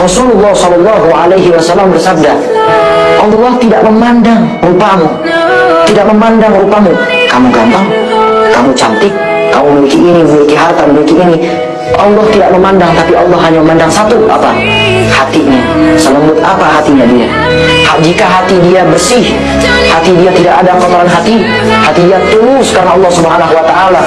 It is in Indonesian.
Rasulullah Shallallahu Alaihi Wasallam bersabda, Allah tidak memandang rupamu, tidak memandang rupamu. Kamu ganteng, kamu cantik, kamu memiliki ini, memiliki harta, memiliki ini. Allah tidak memandang, tapi Allah hanya memandang satu apa? Hatinya. Selembut apa hatinya dia? Jika hati dia bersih, hati dia tidak ada kotoran hati, hati dia tulus karena Allah Subhanahu Wa Taala.